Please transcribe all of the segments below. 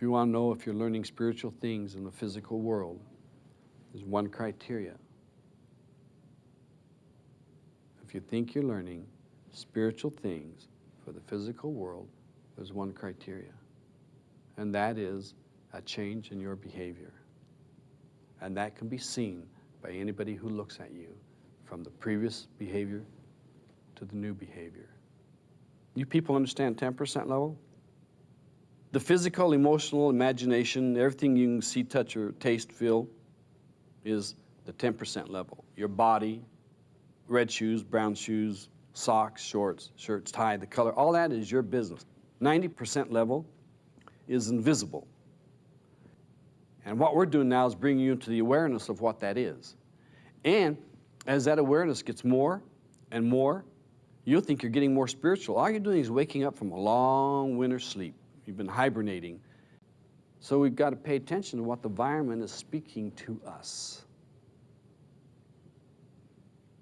If you want to know if you're learning spiritual things in the physical world, there's one criteria. If you think you're learning spiritual things for the physical world, there's one criteria, and that is a change in your behavior. And that can be seen by anybody who looks at you from the previous behavior to the new behavior. You people understand 10% level? The physical, emotional, imagination, everything you can see, touch, or taste, feel is the 10% level. Your body, red shoes, brown shoes, socks, shorts, shirts, tie, the color, all that is your business. 90% level is invisible. And what we're doing now is bringing you into the awareness of what that is. And as that awareness gets more and more, you'll think you're getting more spiritual. All you're doing is waking up from a long winter sleep. You've been hibernating. So we've got to pay attention to what the environment is speaking to us.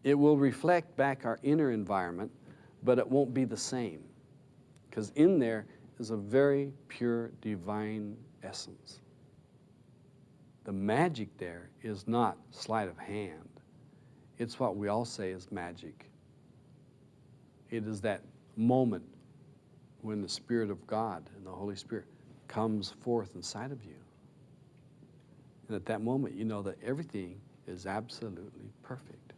It will reflect back our inner environment, but it won't be the same. Because in there is a very pure divine essence. The magic there is not sleight of hand. It's what we all say is magic. It is that moment when the Spirit of God and the Holy Spirit comes forth inside of you. And at that moment, you know that everything is absolutely perfect.